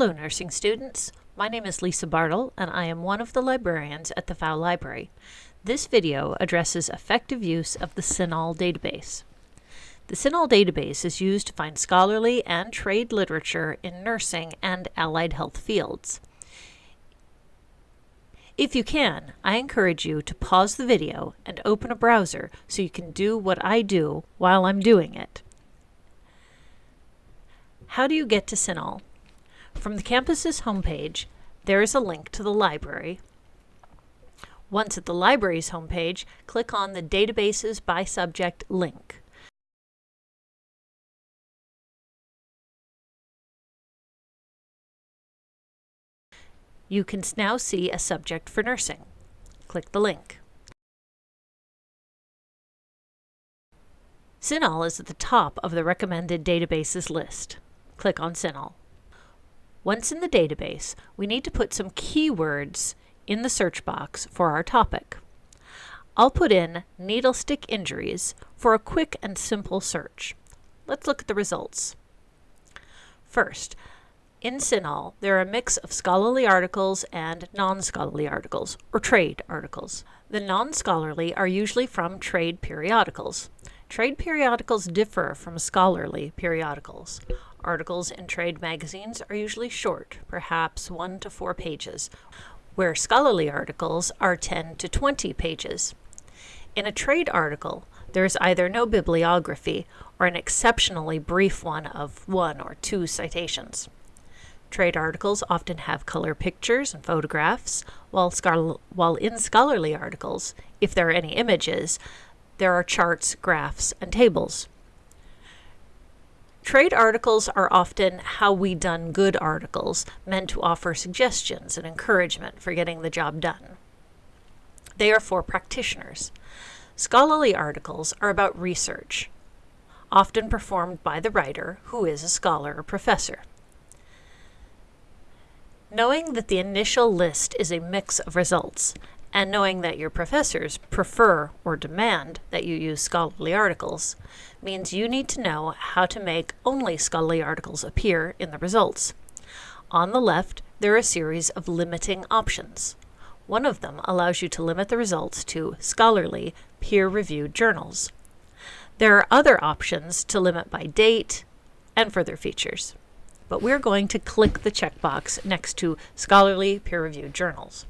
Hello nursing students, my name is Lisa Bartle and I am one of the librarians at the Pfau Library. This video addresses effective use of the CINAHL database. The CINAHL database is used to find scholarly and trade literature in nursing and allied health fields. If you can, I encourage you to pause the video and open a browser so you can do what I do while I'm doing it. How do you get to CINAHL? From the campus's homepage, there is a link to the library. Once at the library's homepage, click on the Databases by Subject link. You can now see a subject for nursing. Click the link. CINAHL is at the top of the recommended databases list. Click on CINAHL. Once in the database, we need to put some keywords in the search box for our topic. I'll put in needle stick injuries for a quick and simple search. Let's look at the results. First, in CINAHL, there are a mix of scholarly articles and non-scholarly articles, or trade articles. The non-scholarly are usually from trade periodicals. Trade periodicals differ from scholarly periodicals. Articles in trade magazines are usually short, perhaps one to four pages, where scholarly articles are 10 to 20 pages. In a trade article, there is either no bibliography or an exceptionally brief one of one or two citations. Trade articles often have color pictures and photographs, while, while in scholarly articles, if there are any images, there are charts, graphs, and tables. Trade articles are often how we done good articles, meant to offer suggestions and encouragement for getting the job done. They are for practitioners. Scholarly articles are about research, often performed by the writer, who is a scholar or professor. Knowing that the initial list is a mix of results, and knowing that your professors prefer or demand that you use scholarly articles means you need to know how to make only scholarly articles appear in the results. On the left, there are a series of limiting options. One of them allows you to limit the results to scholarly, peer-reviewed journals. There are other options to limit by date and further features. But we're going to click the checkbox next to scholarly peer-reviewed journals.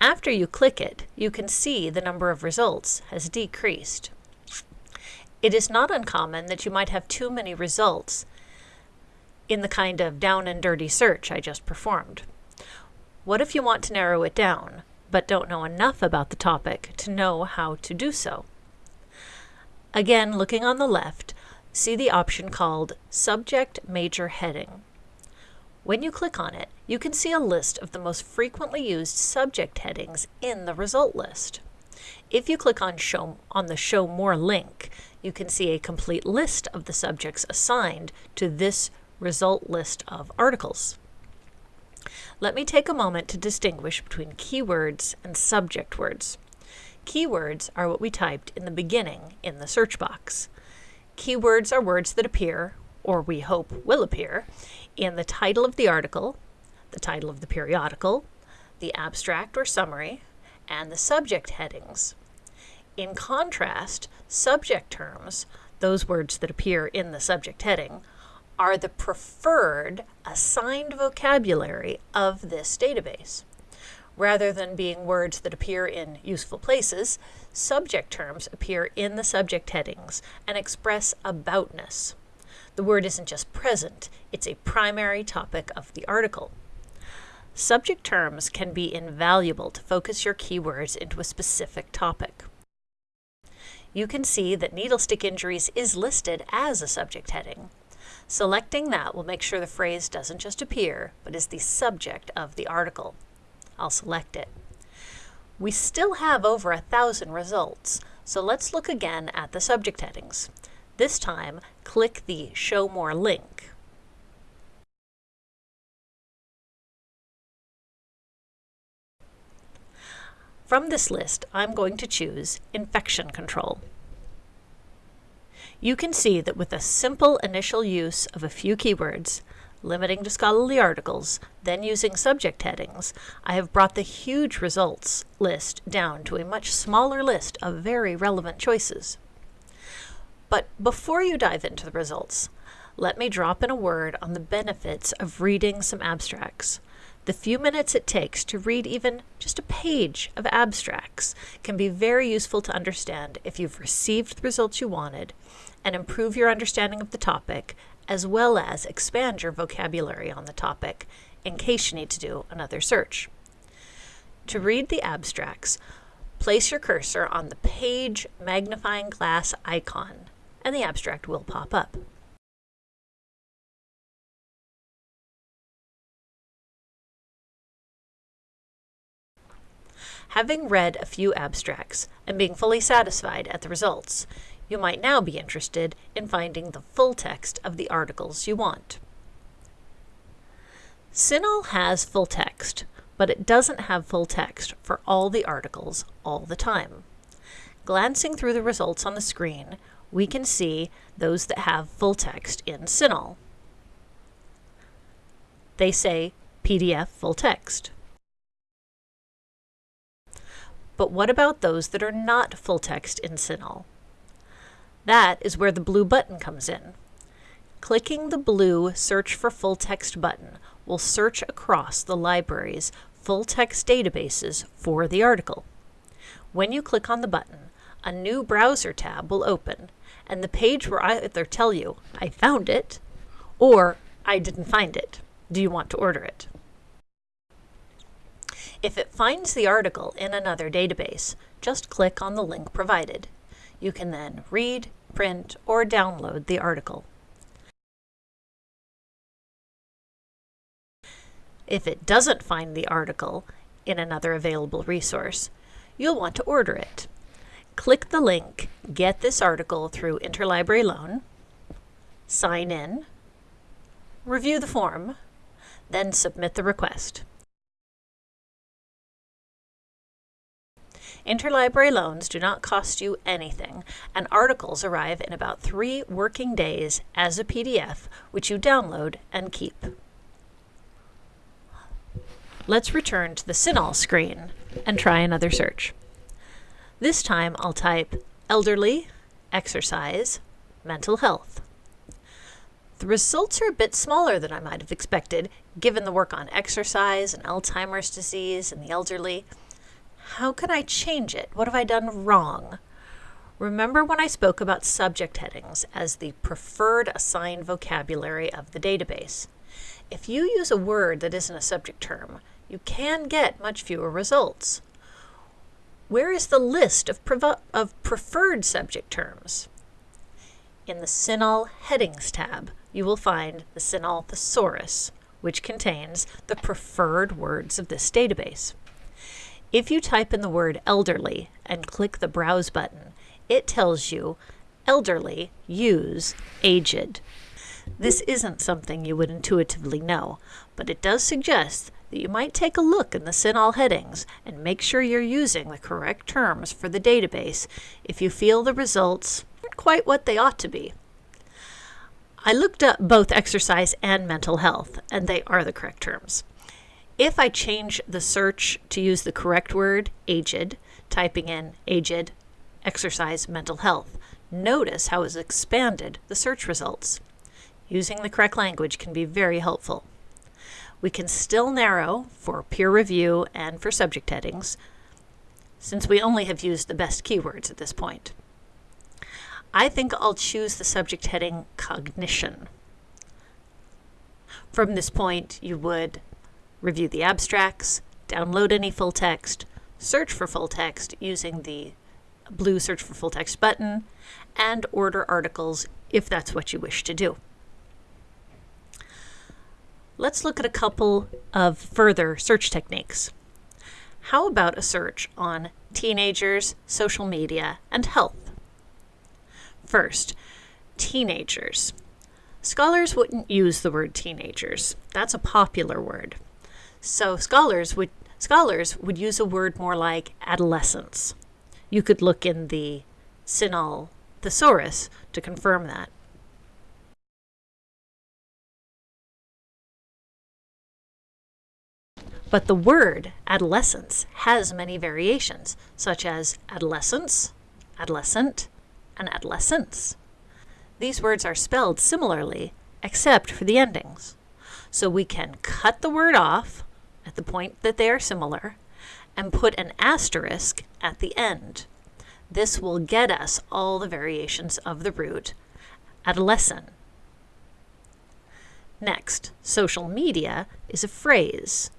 After you click it, you can see the number of results has decreased. It is not uncommon that you might have too many results in the kind of down and dirty search I just performed. What if you want to narrow it down, but don't know enough about the topic to know how to do so? Again, looking on the left, see the option called Subject Major Heading. When you click on it, you can see a list of the most frequently used subject headings in the result list. If you click on, show, on the Show More link, you can see a complete list of the subjects assigned to this result list of articles. Let me take a moment to distinguish between keywords and subject words. Keywords are what we typed in the beginning in the search box. Keywords are words that appear, or we hope will appear, in the title of the article, the title of the periodical, the abstract or summary, and the subject headings. In contrast, subject terms, those words that appear in the subject heading, are the preferred assigned vocabulary of this database. Rather than being words that appear in useful places, subject terms appear in the subject headings and express aboutness. The word isn't just present, it's a primary topic of the article. Subject terms can be invaluable to focus your keywords into a specific topic. You can see that needle stick injuries is listed as a subject heading. Selecting that will make sure the phrase doesn't just appear, but is the subject of the article. I'll select it. We still have over a thousand results, so let's look again at the subject headings. This time, click the Show More link. From this list, I'm going to choose Infection Control. You can see that with a simple initial use of a few keywords, limiting to scholarly articles, then using subject headings, I have brought the huge results list down to a much smaller list of very relevant choices. But before you dive into the results, let me drop in a word on the benefits of reading some abstracts. The few minutes it takes to read even just a page of abstracts can be very useful to understand if you've received the results you wanted and improve your understanding of the topic as well as expand your vocabulary on the topic in case you need to do another search. To read the abstracts, place your cursor on the page magnifying glass icon and the abstract will pop up. Having read a few abstracts and being fully satisfied at the results, you might now be interested in finding the full text of the articles you want. CINAHL has full text, but it doesn't have full text for all the articles all the time. Glancing through the results on the screen, we can see those that have full text in CINAHL. They say PDF full text. But what about those that are not full text in CINAHL? That is where the blue button comes in. Clicking the blue Search for Full Text button will search across the library's full text databases for the article. When you click on the button, a new browser tab will open, and the page where I either tell you, I found it, or I didn't find it. Do you want to order it? If it finds the article in another database, just click on the link provided. You can then read, print, or download the article. If it doesn't find the article in another available resource, you'll want to order it. Click the link Get this article through Interlibrary Loan, sign in, review the form, then submit the request. Interlibrary loans do not cost you anything, and articles arrive in about three working days as a PDF, which you download and keep. Let's return to the CINAHL screen and try another search. This time I'll type elderly, exercise, mental health. The results are a bit smaller than I might have expected, given the work on exercise and Alzheimer's disease and the elderly. How can I change it? What have I done wrong? Remember when I spoke about subject headings as the preferred assigned vocabulary of the database. If you use a word that isn't a subject term, you can get much fewer results. Where is the list of, of preferred subject terms? In the CINAHL Headings tab, you will find the CINAHL Thesaurus, which contains the preferred words of this database. If you type in the word elderly and click the Browse button, it tells you elderly, use aged. This isn't something you would intuitively know, but it does suggest that you might take a look in the CINAHL headings and make sure you're using the correct terms for the database if you feel the results aren't quite what they ought to be. I looked up both exercise and mental health, and they are the correct terms. If I change the search to use the correct word, aged, typing in aged, exercise, mental health, notice how it's expanded the search results. Using the correct language can be very helpful. We can still narrow for peer review and for subject headings, since we only have used the best keywords at this point. I think I'll choose the subject heading cognition. From this point, you would review the abstracts, download any full text, search for full text using the blue search for full text button, and order articles if that's what you wish to do. Let's look at a couple of further search techniques. How about a search on teenagers, social media, and health? First, teenagers. Scholars wouldn't use the word teenagers. That's a popular word. So scholars would scholars would use a word more like adolescence. You could look in the CINAHL thesaurus to confirm that. But the word adolescence has many variations, such as adolescence, adolescent, and adolescence. These words are spelled similarly, except for the endings. So we can cut the word off at the point that they are similar and put an asterisk at the end. This will get us all the variations of the root adolescent. Next, social media is a phrase.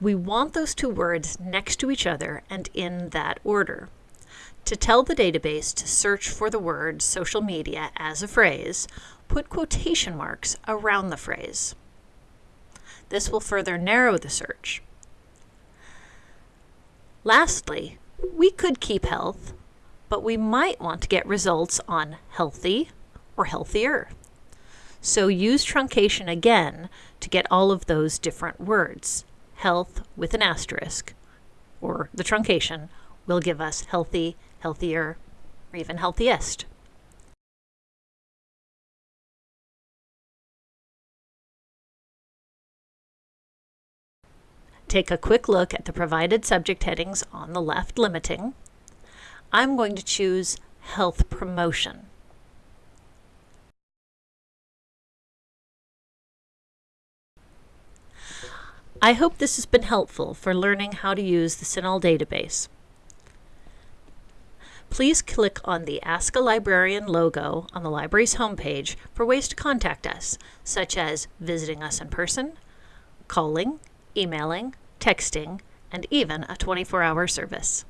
We want those two words next to each other and in that order. To tell the database to search for the word social media as a phrase, put quotation marks around the phrase. This will further narrow the search. Lastly, we could keep health, but we might want to get results on healthy or healthier. So use truncation again to get all of those different words. Health with an asterisk, or the truncation, will give us healthy, healthier, or even healthiest. Take a quick look at the provided subject headings on the left limiting. I'm going to choose Health Promotion. I hope this has been helpful for learning how to use the CINAHL database. Please click on the Ask a Librarian logo on the library's homepage for ways to contact us, such as visiting us in person, calling, emailing, texting, and even a 24-hour service.